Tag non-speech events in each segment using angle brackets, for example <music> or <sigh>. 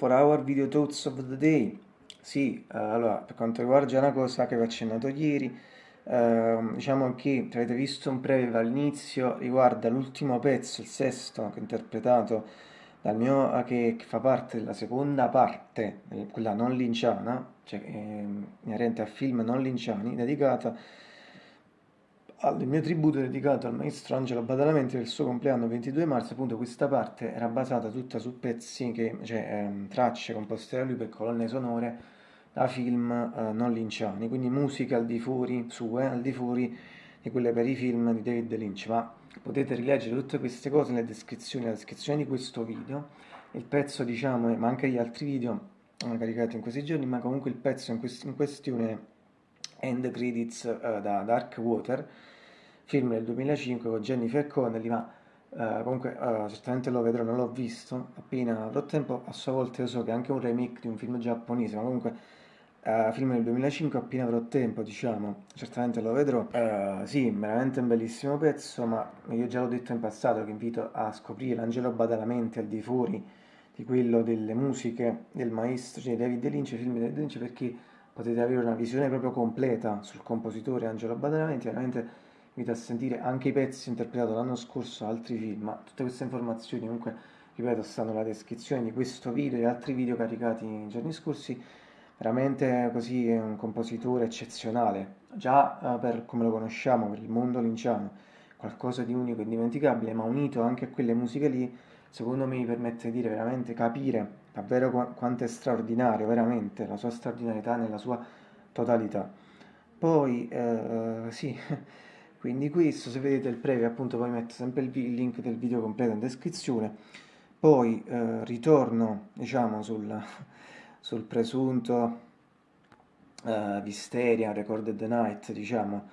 for our video thoughts of the day. Sì, uh, allora, per quanto riguarda una cosa che vi ho accennato ieri, uh, diciamo che avete visto un preview all'inizio, riguarda l'ultimo pezzo, il sesto, che ho interpretato dal mio, uh, che, che, fa parte della seconda parte, quella non linciana, cioè eh, inerente a film non linciani, dedicata al mio tributo dedicato al maestro Angelo Badalamenti per il suo compleanno 22 marzo, appunto questa parte era basata tutta su pezzi, che, cioè ehm, tracce composte da lui per colonne sonore da film eh, non linciani, quindi musica al di fuori, sue, al di fuori di quelle per i film di David Lynch, ma potete rileggere tutte queste cose nelle descrizioni, nella descrizione di questo video, il pezzo diciamo, ma anche gli altri video eh, caricati in questi giorni, ma comunque il pezzo in, quest in questione End Credits uh, da Dark Water, film del 2005 con Jennifer Connelly, ma uh, comunque uh, certamente lo vedrò, non l'ho visto, appena avrò tempo, a sua volta io so che è anche un remake di un film giapponese, ma comunque film del 2005 appena avrò tempo, diciamo, certamente lo vedrò. sì, veramente un bellissimo pezzo, ma io già l'ho detto in passato che invito a scoprire l'Angelo Badalamenti al di fuori di quello delle musiche del maestro cioè David Lynch, film di David Lynch, perché potete avere una visione proprio completa sul compositore Angelo Badalamenti, veramente invito a sentire anche i pezzi interpretati l'anno scorso altri film, ma tutte queste informazioni comunque, ripeto, stanno nella descrizione di questo video e altri video caricati nei giorni scorsi, veramente così è un compositore eccezionale, già eh, per come lo conosciamo, per il mondo linciano, qualcosa di unico e indimenticabile, ma unito anche a quelle musiche lì, secondo me mi permette di dire veramente capire davvero qu quanto è straordinario, veramente, la sua straordinarietà nella sua totalità. Poi, eh, sì, <laughs> quindi questo se vedete il preview appunto poi metto sempre il, link del video completo in descrizione poi eh, ritorno diciamo sul, <laughs> sul presunto uh, Visteria Recorded the Night diciamo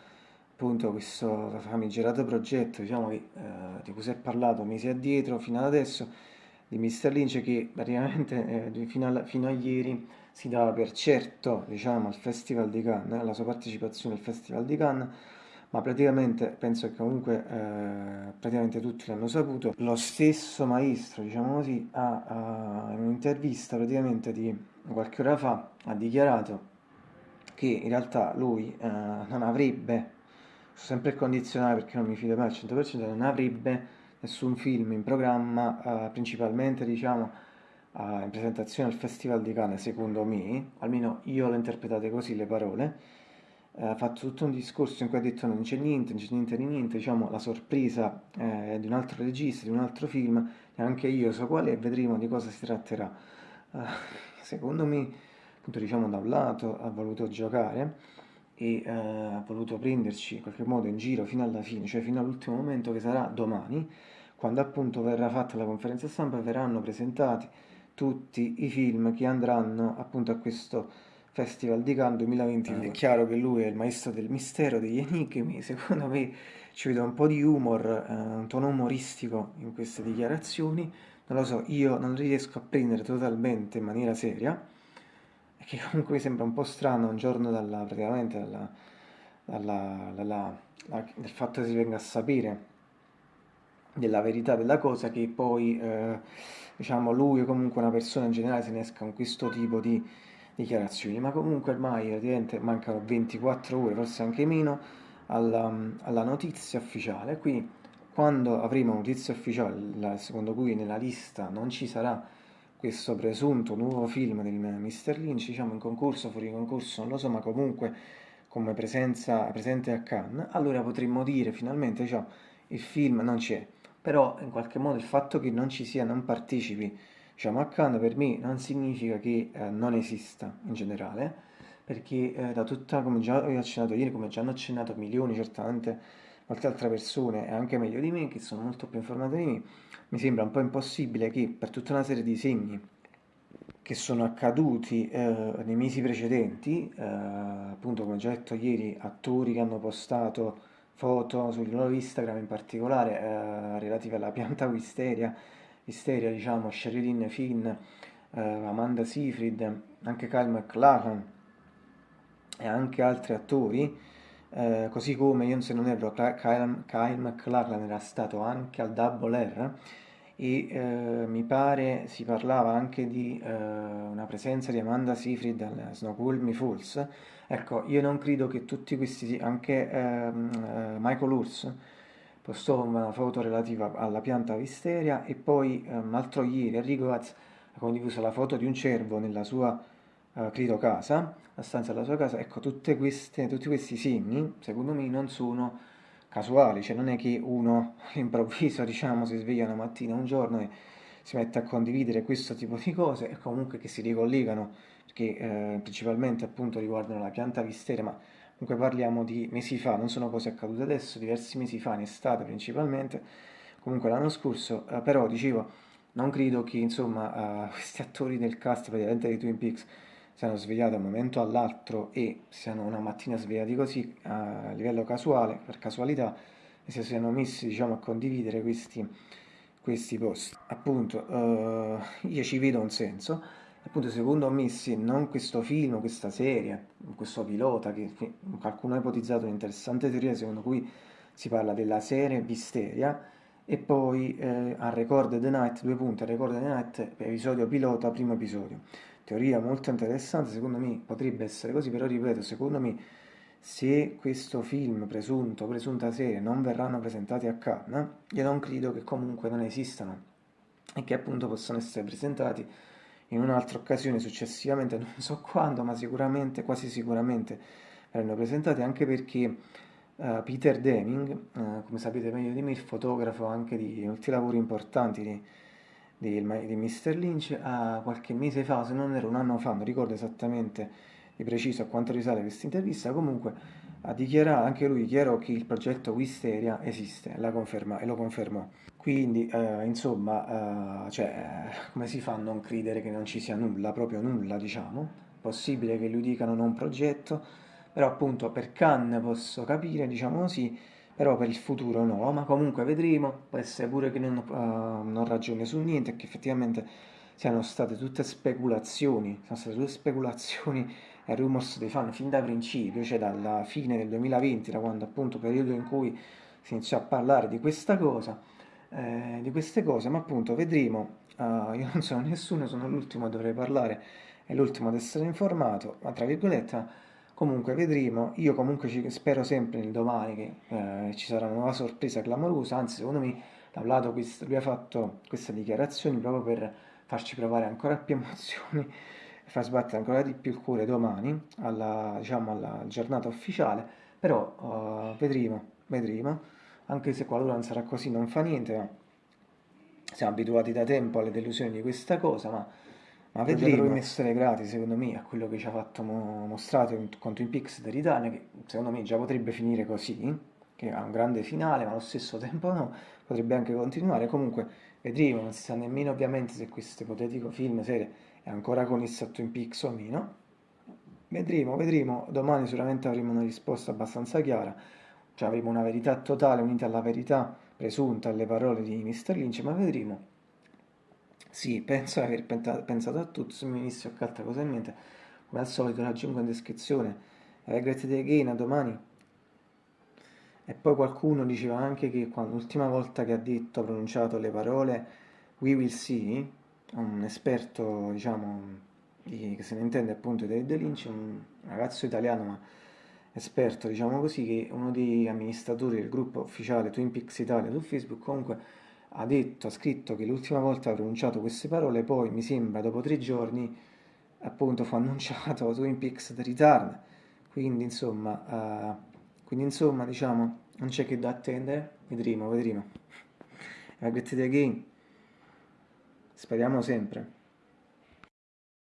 appunto questo famigerato progetto diciamo uh, di cui si è parlato mesi addietro fino ad adesso di Mr. Lynch che praticamente eh, fino, a, fino, a, ieri si dava per certo diciamo al Festival di Cannes la sua partecipazione al Festival di Cannes ma praticamente penso che comunque eh, praticamente tutti l'hanno saputo. Lo stesso maestro, diciamo così, ha, ha, in un'intervista praticamente di qualche ora fa ha dichiarato che in realtà lui eh, non avrebbe, sempre il condizionale perché non mi fido mai al 100%, non avrebbe nessun film in programma, eh, principalmente diciamo in presentazione al Festival di Cannes, secondo me, almeno io l'ho interpretate così le parole, ha fatto tutto un discorso in cui ha detto non c'è niente, non c'è niente di niente, diciamo la sorpresa eh, di un altro regista, di un altro film, e anche io so quale e vedremo di cosa si tratterà. Uh, secondo me, appunto diciamo da un lato ha voluto giocare e uh, ha voluto prenderci in qualche modo in giro fino alla fine, cioè fino all'ultimo momento che sarà domani, quando appunto verrà fatta la conferenza stampa e verranno presentati tutti i film che andranno appunto a questo Festival di Cannes 2020. È chiaro che lui è il maestro del mistero, degli enigmi, <laughs> secondo me ci vedo un po' di humor, eh, un tono umoristico in queste dichiarazioni, non lo so, io non riesco a prendere totalmente in maniera seria, che comunque mi sembra un po' strano un giorno dalla, praticamente dalla, dalla, dalla, del fatto che si venga a sapere della verità della cosa che poi eh, diciamo lui o comunque una persona in generale se ne esca con questo tipo di dichiarazioni, ma comunque ormai praticamente mancano 24 ore, forse anche meno, alla, alla notizia ufficiale, quindi quando avremo notizia ufficiale, secondo cui nella lista non ci sarà questo presunto nuovo film del Mr. Lynch, diciamo in concorso, fuori concorso, non lo so, ma comunque come presenza presente a Cannes, allora potremmo dire finalmente, cioè, il film non c'è, però in qualche modo il fatto che non ci sia, non partecipi Diciamo, a Cannes per me non significa che eh, non esista in generale, perché eh, da tutta, come già ho accennato ieri, come già hanno accennato milioni, certamente molte altre persone, e anche meglio di me, che sono molto più informate di me, mi sembra un po' impossibile che per tutta una serie di segni che sono accaduti eh, nei mesi precedenti, eh, appunto come già detto ieri, attori che hanno postato foto sul loro Instagram in particolare eh, relative alla pianta wisteria, Isteria, diciamo, Sherilyn Finn, eh, Amanda Seyfried, anche Kyle McLachlan e anche altri attori, eh, così come io se non erro Kyle, Kyle McLachlan era stato anche al Double R, e eh, mi pare si parlava anche di eh, una presenza di Amanda Seyfried al Snoqualmie Falls. Ecco, io non credo che tutti questi, anche ehm, eh, Michael Urs postò una foto relativa alla pianta Wisteria e poi un ehm, altro ieri Enrico Gaz ha condiviso la foto di un cervo nella sua, eh, credo, casa, la stanza della sua casa. Ecco, queste, tutti questi segni, secondo me, non sono casuali, cioè non è che uno <laughs> all'improvviso diciamo si sveglia una mattina un giorno e si mette a condividere questo tipo di cose e comunque che si ricollegano perché eh, principalmente appunto riguardano la pianta vistera ma comunque parliamo di mesi fa, non sono cose accadute adesso, diversi mesi fa, in estate principalmente, comunque l'anno scorso, eh, però dicevo, non credo che insomma eh, <laughs> questi attori del cast praticamente di Twin Peaks siano svegliati da un momento all'altro e siano una mattina svegliati così a livello casuale, per casualità, e si siano messi diciamo, a condividere questi, questi post. Appunto, uh, io ci vedo un senso, appunto secondo me sì, non questo film, questa serie, questo pilota, che qualcuno ha ipotizzato un'interessante teoria secondo cui si parla della serie Visteria, e poi eh, a Record the Night, due punti, a Record the Night, episodio pilota, primo episodio teoria molto interessante, secondo me potrebbe essere così, però ripeto, secondo me se questo film presunto, presunta serie non verranno presentati a Cannes, io non credo che comunque non esistano e che appunto possano essere presentati in un'altra occasione successivamente, <laughs> non so quando, ma sicuramente, quasi sicuramente verranno presentati anche perché uh, Peter Deming, uh, come sapete meglio di me, il fotografo anche di molti lavori importanti di di, di Mr. Lynch a qualche mese fa, se non era un anno fa, non ricordo esattamente di preciso a quanto risale questa intervista, comunque ha dichiarato, anche lui dichiarò che il progetto Wisteria esiste conferma, e lo confermò. Quindi, eh, insomma, eh, cioè, come si fa a non credere che non ci sia nulla, proprio nulla, diciamo? Possibile che lui dica non progetto, però appunto per Cannes posso capire, diciamo così, però per il futuro no, ma comunque vedremo, può essere pure che non, uh, non ragioni su niente che effettivamente siano state tutte speculazioni, sono state tutte speculazioni e rumors dei fan fin da principio, cioè dalla fine del 2020, da quando appunto periodo in cui si iniziò a parlare di questa cosa, eh, di queste cose, ma appunto vedremo, uh, io non sono nessuno, sono l'ultimo a dover parlare, è l'ultimo ad essere informato, ma tra virgolette Comunque vedremo, io comunque ci spero sempre nel domani che eh, ci sarà una nuova sorpresa clamorosa, anzi secondo me da un lato questo, lui ha fatto queste dichiarazioni proprio per farci provare ancora più <laughs> emozioni e far sbattere ancora di più il cuore domani, alla, diciamo, alla giornata ufficiale, però uh, vedremo, vedremo, anche se qualora non sarà così non fa niente, ma siamo abituati da tempo alle delusioni di questa cosa, ma ma vedremo. come essere grati secondo me a quello che ci ha fatto mo mostrato con Twin Peaks dell'Italia che secondo me già potrebbe finire così che ha un grande finale ma allo stesso <laughs> tempo no potrebbe anche continuare. Comunque vedremo non si sa nemmeno ovviamente se questo ipotetico film serie è ancora connesso a Twin Peaks o meno. Vedremo vedremo. Domani sicuramente avremo una risposta abbastanza chiara. Cioè avremo una verità totale unita alla verità presunta alle parole di Mr. Lynch ma vedremo sì, penso di aver pensato a tutto, se mi venisse qualche altra cosa in mente, come al solito raggiungo in descrizione. Regret the again, a domani. E poi qualcuno diceva anche che l'ultima volta che ha detto, ha pronunciato le parole We will see, un esperto, diciamo, di, che se ne intende appunto di David Lynch, un ragazzo italiano ma esperto, diciamo così, che uno degli amministratori del gruppo ufficiale Twin Peaks Italia su Facebook comunque ha detto, ha scritto che l'ultima volta ha pronunciato queste parole, poi mi sembra dopo tre giorni appunto fu <laughs> annunciato Twin Peaks The Return, quindi insomma, uh, quindi insomma diciamo non c'è che da attendere, vedremo, vedremo. Have a great day again, speriamo sempre.